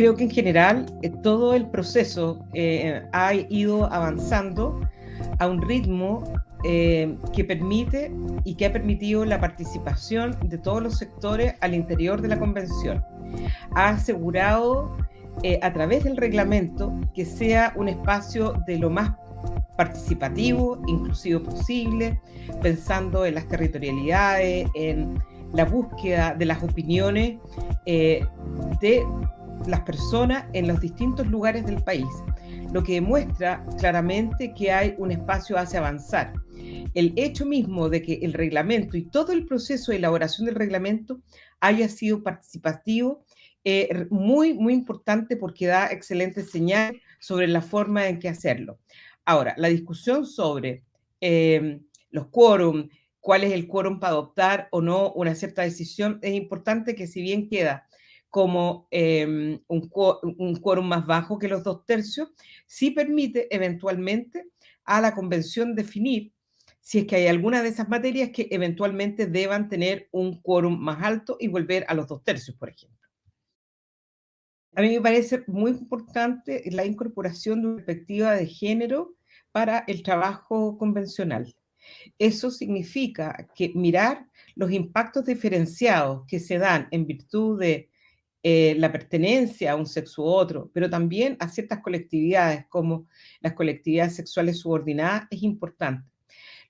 creo que en general eh, todo el proceso eh, ha ido avanzando a un ritmo eh, que permite y que ha permitido la participación de todos los sectores al interior de la convención. Ha asegurado a través del reglamento que sea un espacio de lo más participativo, inclusivo posible, pensando en las territorialidades, en la búsqueda de las opiniones de las personas en los distintos lugares del país, lo que demuestra claramente que hay un espacio hacia avanzar. El hecho mismo de que el reglamento y todo el proceso de elaboración del reglamento haya sido participativo, eh, muy, muy importante porque da excelente señal sobre la forma en que hacerlo. Ahora, la discusión sobre eh, los quórum, cuál es el quórum para adoptar o no una cierta decisión, es importante que si bien queda como em, un, un quórum más bajo que los dos tercios, sí permite eventualmente a la convención definir si es que hay alguna de esas materias que eventualmente deban tener un quórum más alto y volver a los dos tercios, por ejemplo. A mí me parece muy importante la incorporación de una perspectiva de género para el trabajo convencional. Eso significa que mirar los impactos diferenciados que se dan en virtud de eh, la pertenencia a un sexo u otro, pero también a ciertas colectividades como las colectividades sexuales subordinadas es importante.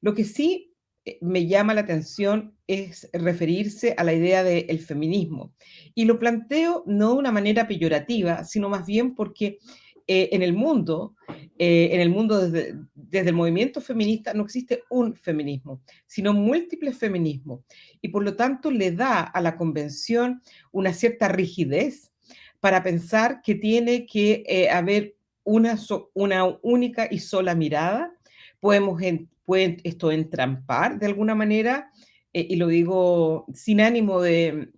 Lo que sí eh, me llama la atención es referirse a la idea del feminismo. Y lo planteo no de una manera peyorativa, sino más bien porque eh, en el mundo, en el mundo desde, desde, el movimiento feminista no existe un feminismo, sino múltiples feminismos. Y por lo tanto le da a la convención una cierta rigidez para pensar que tiene que eh, haber una, una única y sola mirada. Podemos pueden esto entrampar de alguna manera, eh, y lo digo sin ánimo de,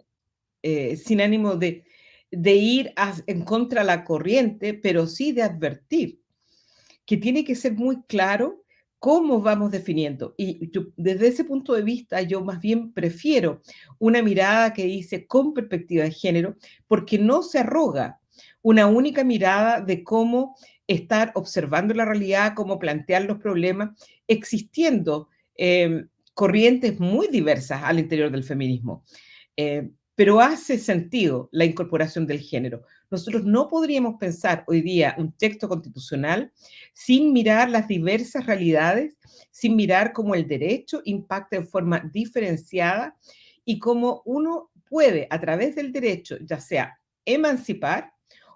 eh, sin ánimo de, de ir en contra la corriente, pero sí de advertir que tiene que ser muy claro cómo vamos definiendo. Y desde ese punto de vista, yo más bien prefiero una mirada que dice con perspectiva de género, porque no se arroga una única mirada de cómo estar observando la realidad, cómo plantear los problemas, existiendo em, corrientes muy diversas al interior del feminismo. Eh, pero hace sentido la incorporación del género. Nosotros no podríamos pensar hoy día un texto constitucional sin mirar las diversas realidades, sin mirar cómo el derecho impacta de forma diferenciada y cómo uno puede a través del derecho, ya sea emancipar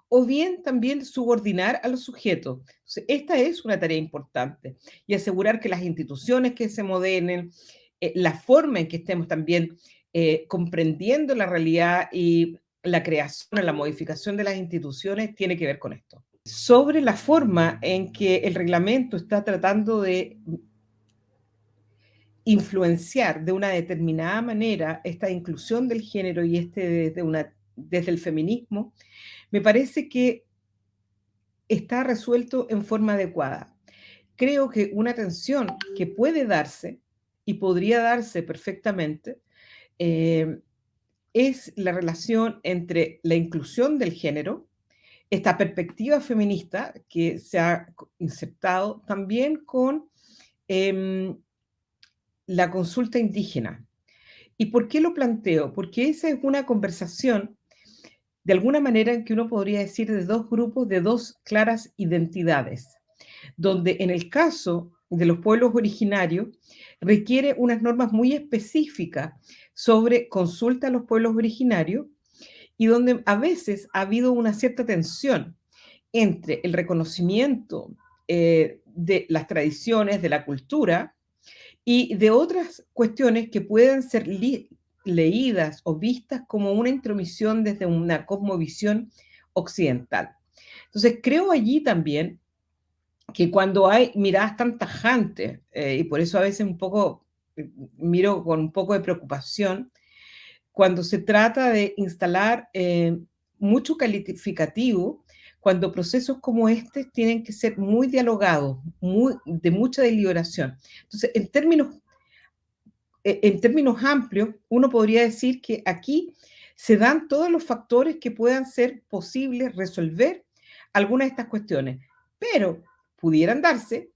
o bien también subordinar a los sujetos. esta es una tarea importante y asegurar que las instituciones que se modelen, eh, la forma en que estemos también eh, comprendiendo la realidad y la creación, la modificación de las instituciones tiene que ver con esto. Sobre la forma en que el reglamento está tratando de influenciar de una determinada manera esta inclusión del género y este desde, una, desde el feminismo, me parece que está resuelto en forma adecuada. Creo que una tensión que puede darse y podría darse perfectamente eh, es la relación entre la inclusión del género, esta perspectiva feminista que se ha insertado también con em, la consulta indígena. ¿Y por qué lo planteo? Porque esa es una conversación, de alguna manera, en que uno podría decir de dos grupos, de dos claras identidades, donde en el caso de los pueblos originarios requiere unas normas muy específicas sobre consulta a los pueblos originarios y donde a veces ha habido una cierta tensión entre el reconocimiento eh, de las tradiciones, de la cultura y de otras cuestiones que pueden ser leídas o vistas como una intromisión desde una cosmovisión occidental. Entonces, creo allí también que cuando hay miradas tan tajantes, eh, y por eso a veces un poco miro con un poco de preocupación cuando se trata de instalar eh, mucho calificativo, cuando procesos como este tienen que ser muy dialogados, muy, de mucha deliberación. Entonces, en términos, eh, en términos amplios, uno podría decir que aquí se dan todos los factores que puedan ser posibles resolver algunas de estas cuestiones, pero pudieran darse,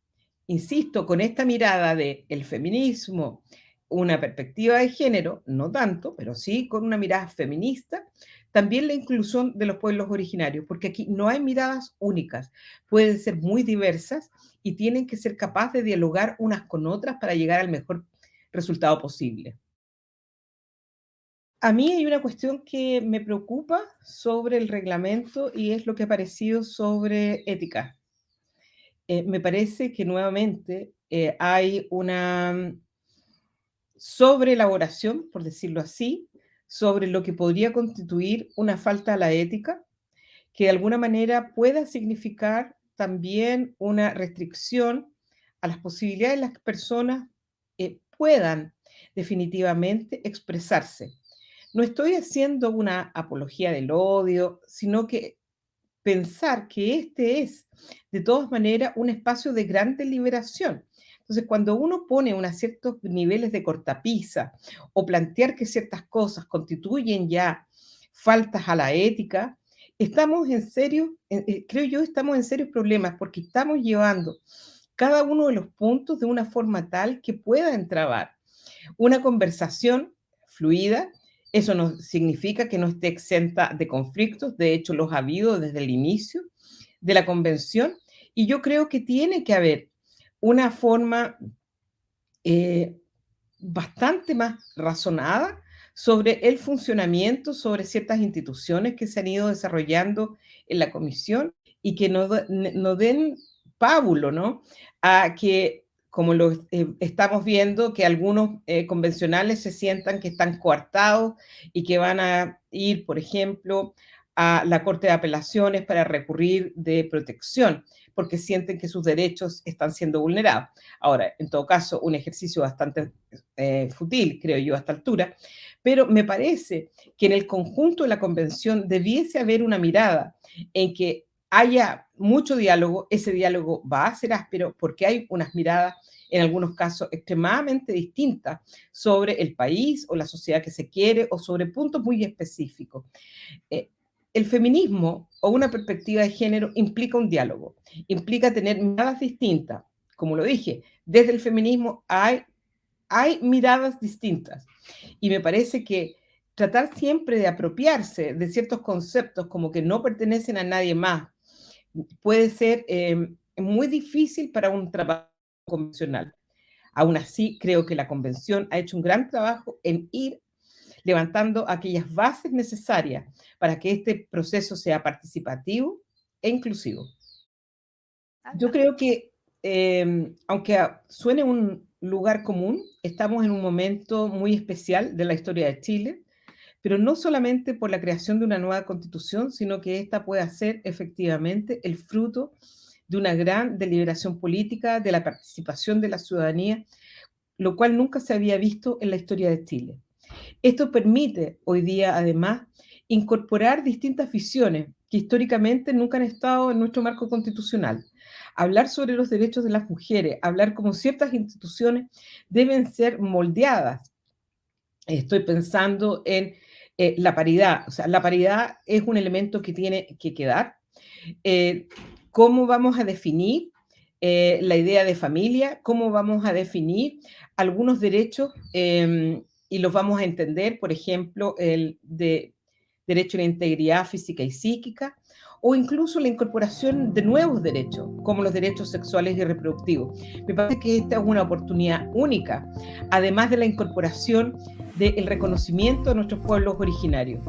insisto, con esta mirada de el feminismo, una perspectiva de género, no tanto, pero sí con una mirada feminista, también la inclusión de los pueblos originarios, porque aquí no hay miradas únicas, pueden ser muy diversas y tienen que ser capaces de dialogar unas con otras para llegar al mejor resultado posible. A mí hay una cuestión que me preocupa sobre el reglamento y es lo que ha aparecido sobre ética. Eh, me parece que nuevamente eh, hay una sobreelaboración, por decirlo así, sobre lo que podría constituir una falta a la ética, que de alguna manera pueda significar también una restricción a las posibilidades de las personas eh, puedan definitivamente expresarse. No estoy haciendo una apología del odio, sino que pensar que este es, de todas maneras, un espacio de gran deliberación. Entonces, cuando uno pone unos ciertos niveles de cortapisa o plantear que ciertas cosas constituyen ya faltas a la ética, estamos en serio, eh, creo yo, estamos en serios problemas porque estamos llevando cada uno de los puntos de una forma tal que pueda entrabar una conversación fluida. Eso no significa que no esté exenta de conflictos, de hecho los ha habido desde el inicio de la convención, y yo creo que tiene que haber una forma eh, bastante más razonada sobre el funcionamiento, sobre ciertas instituciones que se han ido desarrollando en la comisión y que no, den pábulo, ¿no? A que, como lo eh, estamos viendo, que algunos eh, convencionales se sientan que están coartados y que van a ir, por ejemplo, a la Corte de Apelaciones para recurrir de protección porque sienten que sus derechos están siendo vulnerados. Ahora, en todo caso, un ejercicio bastante eh, fútil, creo yo, a esta altura, pero me parece que en el conjunto de la convención debiese haber una mirada en que haya mucho diálogo, ese diálogo va a ser áspero porque hay unas miradas en algunos casos extremadamente distintas sobre el país o la sociedad que se quiere o sobre puntos muy específicos. Eh, el feminismo o una perspectiva de género implica un diálogo, implica tener miradas distintas. Como lo dije, desde el feminismo hay, hay miradas distintas. Y me parece que tratar siempre de apropiarse de ciertos conceptos como que no pertenecen a nadie más puede ser eh, muy difícil para un trabajo convencional. Aún así, creo que la convención ha hecho un gran trabajo en ir levantando aquellas bases necesarias para que este proceso sea participativo e inclusivo. Yo creo que, em, aunque suene un lugar común, estamos en un momento muy especial de la historia de Chile, pero no solamente por la creación de una nueva constitución, sino que esta pueda ser efectivamente el fruto de una gran deliberación política, de la participación de la ciudadanía, lo cual nunca se había visto en la historia de Chile. Esto permite hoy día, además, incorporar distintas visiones que históricamente nunca han estado en nuestro marco constitucional. Hablar sobre los derechos de las mujeres, hablar como ciertas instituciones deben ser moldeadas. Estoy pensando en eh, la paridad. O sea, la paridad es un elemento que tiene que quedar. Eh, ¿Cómo vamos a definir eh, la idea de familia? ¿Cómo vamos a definir algunos derechos em, y los vamos a entender, por ejemplo, el de derecho a la integridad física y psíquica, o incluso la incorporación de nuevos derechos, como los derechos sexuales y reproductivos. Me parece que esta es una oportunidad única, además de la incorporación del reconocimiento de nuestros pueblos originarios.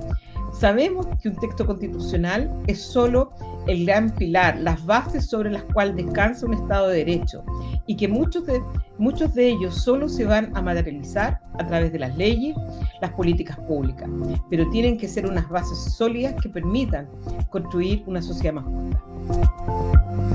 Sabemos que un texto constitucional es solo el gran pilar, las bases sobre las cuales descansa un Estado de Derecho y que muchos de, muchos de ellos solo se van a materializar a través de las leyes, las políticas públicas, pero tienen que ser unas bases sólidas que permitan construir una sociedad más justa.